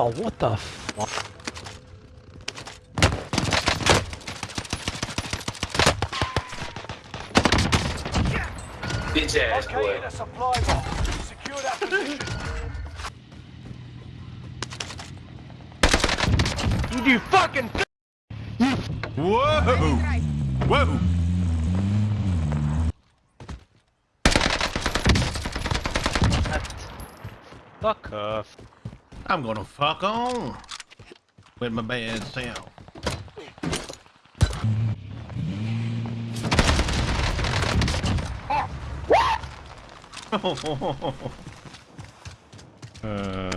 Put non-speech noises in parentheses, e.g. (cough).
Oh, what the fuck? Bitch ass boy. A supply box. Secure that position. You fucking. Whoa! Whoa! Fuck off. I'm gonna fuck on with my bad self. (laughs) uh,